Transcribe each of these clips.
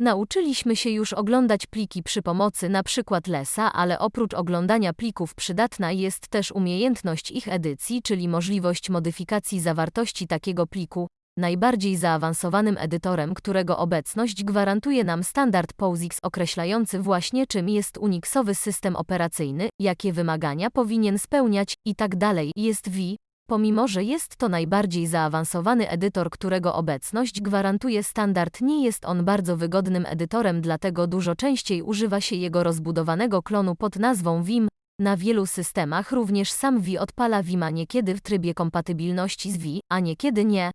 Nauczyliśmy się już oglądać pliki przy pomocy przykład Lesa, ale oprócz oglądania plików przydatna jest też umiejętność ich edycji, czyli możliwość modyfikacji zawartości takiego pliku. Najbardziej zaawansowanym edytorem, którego obecność gwarantuje nam standard POSIX określający właśnie czym jest Unixowy system operacyjny, jakie wymagania powinien spełniać itd. jest V, Pomimo, że jest to najbardziej zaawansowany edytor, którego obecność gwarantuje standard, nie jest on bardzo wygodnym edytorem, dlatego dużo częściej używa się jego rozbudowanego klonu pod nazwą Vim. Na wielu systemach również sam Vi odpala Vima niekiedy w trybie kompatybilności z Vi, a niekiedy nie.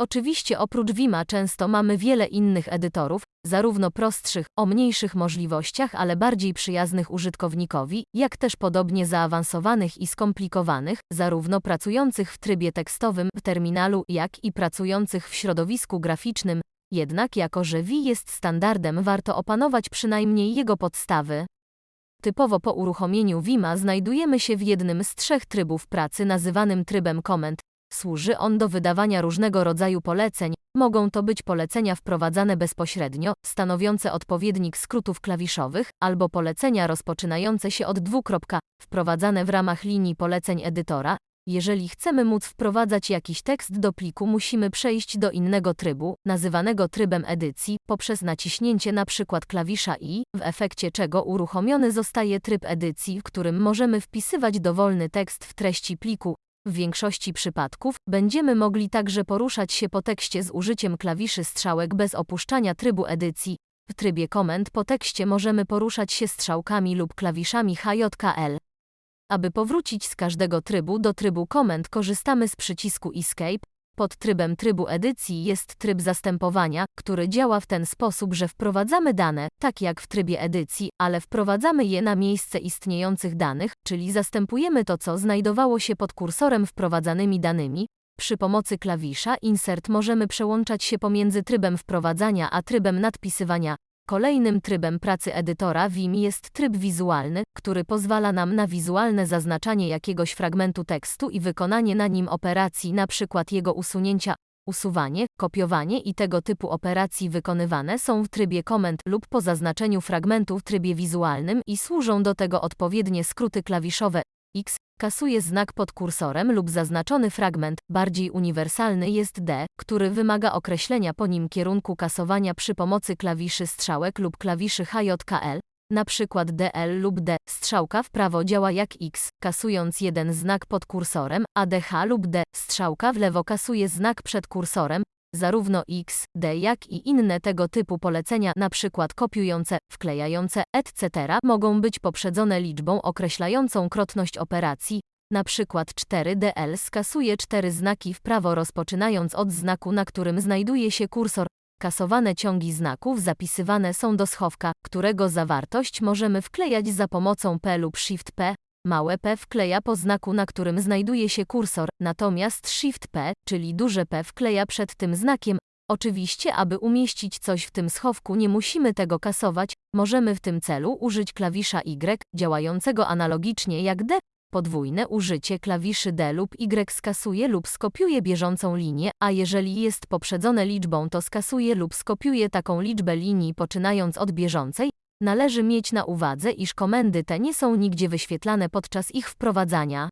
Oczywiście oprócz Vima często mamy wiele innych edytorów, zarówno prostszych, o mniejszych możliwościach, ale bardziej przyjaznych użytkownikowi, jak też podobnie zaawansowanych i skomplikowanych, zarówno pracujących w trybie tekstowym w terminalu, jak i pracujących w środowisku graficznym. Jednak jako że Vi jest standardem, warto opanować przynajmniej jego podstawy. Typowo po uruchomieniu Vima znajdujemy się w jednym z trzech trybów pracy nazywanym trybem komend, Służy on do wydawania różnego rodzaju poleceń, mogą to być polecenia wprowadzane bezpośrednio, stanowiące odpowiednik skrótów klawiszowych, albo polecenia rozpoczynające się od dwukropka, wprowadzane w ramach linii poleceń edytora. Jeżeli chcemy móc wprowadzać jakiś tekst do pliku, musimy przejść do innego trybu, nazywanego trybem edycji, poprzez naciśnięcie np. klawisza I, w efekcie czego uruchomiony zostaje tryb edycji, w którym możemy wpisywać dowolny tekst w treści pliku, w większości przypadków będziemy mogli także poruszać się po tekście z użyciem klawiszy strzałek bez opuszczania trybu edycji. W trybie komend po tekście możemy poruszać się strzałkami lub klawiszami HJKL. Aby powrócić z każdego trybu do trybu komend korzystamy z przycisku Escape, pod trybem trybu edycji jest tryb zastępowania, który działa w ten sposób, że wprowadzamy dane, tak jak w trybie edycji, ale wprowadzamy je na miejsce istniejących danych, czyli zastępujemy to, co znajdowało się pod kursorem wprowadzanymi danymi. Przy pomocy klawisza Insert możemy przełączać się pomiędzy trybem wprowadzania a trybem nadpisywania. Kolejnym trybem pracy edytora Vim jest tryb wizualny, który pozwala nam na wizualne zaznaczanie jakiegoś fragmentu tekstu i wykonanie na nim operacji, np. jego usunięcia, usuwanie, kopiowanie i tego typu operacji wykonywane są w trybie komend lub po zaznaczeniu fragmentu w trybie wizualnym i służą do tego odpowiednie skróty klawiszowe X, kasuje znak pod kursorem lub zaznaczony fragment, bardziej uniwersalny jest D, który wymaga określenia po nim kierunku kasowania przy pomocy klawiszy strzałek lub klawiszy HJKL, na przykład DL lub D. Strzałka w prawo działa jak X, kasując jeden znak pod kursorem, a DH lub D. Strzałka w lewo kasuje znak przed kursorem, zarówno X, D jak i inne tego typu polecenia, np. kopiujące, wklejające, etc. mogą być poprzedzone liczbą określającą krotność operacji, np. 4DL skasuje cztery znaki w prawo rozpoczynając od znaku, na którym znajduje się kursor. Kasowane ciągi znaków zapisywane są do schowka, którego zawartość możemy wklejać za pomocą P lub Shift P, Małe p wkleja po znaku, na którym znajduje się kursor, natomiast Shift P, czyli duże P wkleja przed tym znakiem. Oczywiście, aby umieścić coś w tym schowku nie musimy tego kasować, możemy w tym celu użyć klawisza Y, działającego analogicznie jak D. Podwójne użycie klawiszy D lub Y skasuje lub skopiuje bieżącą linię, a jeżeli jest poprzedzone liczbą to skasuje lub skopiuje taką liczbę linii poczynając od bieżącej, Należy mieć na uwadze, iż komendy te nie są nigdzie wyświetlane podczas ich wprowadzania.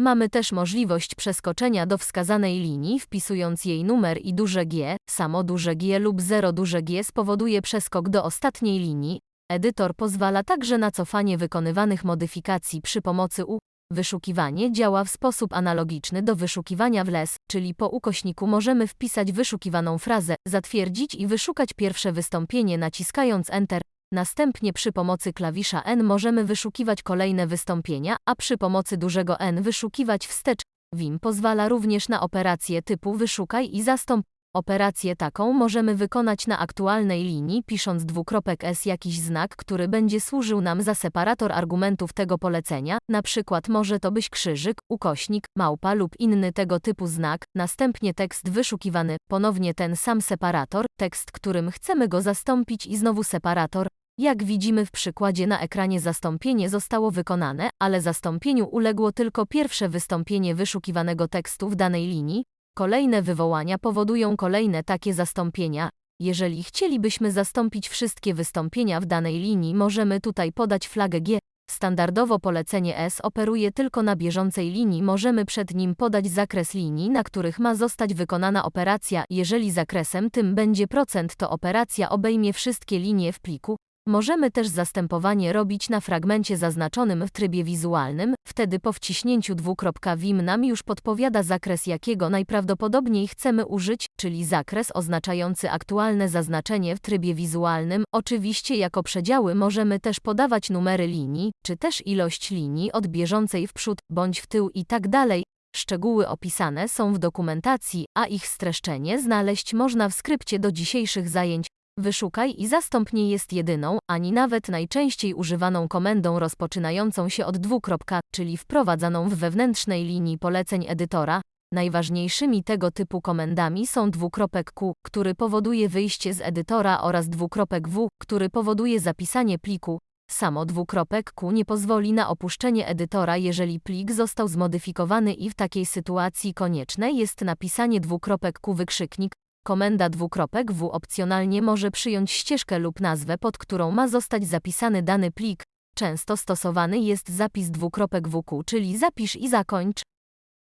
Mamy też możliwość przeskoczenia do wskazanej linii, wpisując jej numer i duże G, samo duże G lub 0 duże G spowoduje przeskok do ostatniej linii. Edytor pozwala także na cofanie wykonywanych modyfikacji przy pomocy U. Wyszukiwanie działa w sposób analogiczny do wyszukiwania w les, czyli po ukośniku możemy wpisać wyszukiwaną frazę, zatwierdzić i wyszukać pierwsze wystąpienie naciskając Enter. Następnie przy pomocy klawisza N możemy wyszukiwać kolejne wystąpienia, a przy pomocy dużego N wyszukiwać wstecz. Vim pozwala również na operację typu wyszukaj i zastąp. Operację taką możemy wykonać na aktualnej linii, pisząc dwukropek S jakiś znak, który będzie służył nam za separator argumentów tego polecenia, na przykład może to być krzyżyk, ukośnik, małpa lub inny tego typu znak, następnie tekst wyszukiwany, ponownie ten sam separator, tekst, którym chcemy go zastąpić i znowu separator, jak widzimy w przykładzie na ekranie zastąpienie zostało wykonane, ale zastąpieniu uległo tylko pierwsze wystąpienie wyszukiwanego tekstu w danej linii. Kolejne wywołania powodują kolejne takie zastąpienia. Jeżeli chcielibyśmy zastąpić wszystkie wystąpienia w danej linii, możemy tutaj podać flagę G. Standardowo polecenie S operuje tylko na bieżącej linii, możemy przed nim podać zakres linii, na których ma zostać wykonana operacja. Jeżeli zakresem tym będzie procent, to operacja obejmie wszystkie linie w pliku. Możemy też zastępowanie robić na fragmencie zaznaczonym w trybie wizualnym, wtedy po wciśnięciu dwukropka Vim nam już podpowiada zakres jakiego najprawdopodobniej chcemy użyć, czyli zakres oznaczający aktualne zaznaczenie w trybie wizualnym. Oczywiście jako przedziały możemy też podawać numery linii, czy też ilość linii od bieżącej w przód bądź w tył i tak dalej. Szczegóły opisane są w dokumentacji, a ich streszczenie znaleźć można w skrypcie do dzisiejszych zajęć. Wyszukaj i zastąp nie jest jedyną, ani nawet najczęściej używaną komendą rozpoczynającą się od dwukropka, czyli wprowadzaną w wewnętrznej linii poleceń edytora. Najważniejszymi tego typu komendami są dwukropek Q, który powoduje wyjście z edytora oraz dwukropek W, który powoduje zapisanie pliku. Samo dwukropek Q nie pozwoli na opuszczenie edytora, jeżeli plik został zmodyfikowany i w takiej sytuacji konieczne jest napisanie dwukropek Q wykrzyknik. Komenda dwukropek W opcjonalnie może przyjąć ścieżkę lub nazwę, pod którą ma zostać zapisany dany plik. Często stosowany jest zapis dwukropek WQ, czyli zapisz i zakończ.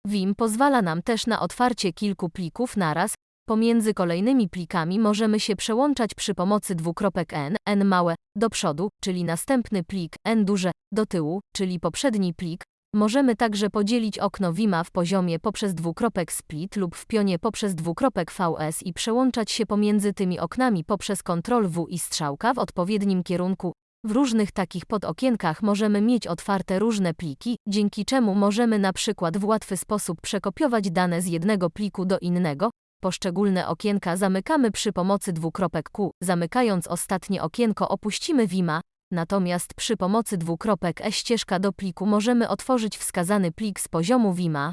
Vim pozwala nam też na otwarcie kilku plików naraz. Pomiędzy kolejnymi plikami możemy się przełączać przy pomocy dwukropek n, n małe, do przodu, czyli następny plik, n duże, do tyłu, czyli poprzedni plik. Możemy także podzielić okno Vima w poziomie poprzez dwukropek split lub w pionie poprzez dwukropek VS i przełączać się pomiędzy tymi oknami poprzez Ctrl W i strzałka w odpowiednim kierunku. W różnych takich podokienkach możemy mieć otwarte różne pliki, dzięki czemu możemy na przykład w łatwy sposób przekopiować dane z jednego pliku do innego. Poszczególne okienka zamykamy przy pomocy dwukropek Q. Zamykając ostatnie okienko opuścimy Vima, natomiast przy pomocy dwukropek E ścieżka do pliku możemy otworzyć wskazany plik z poziomu Vima.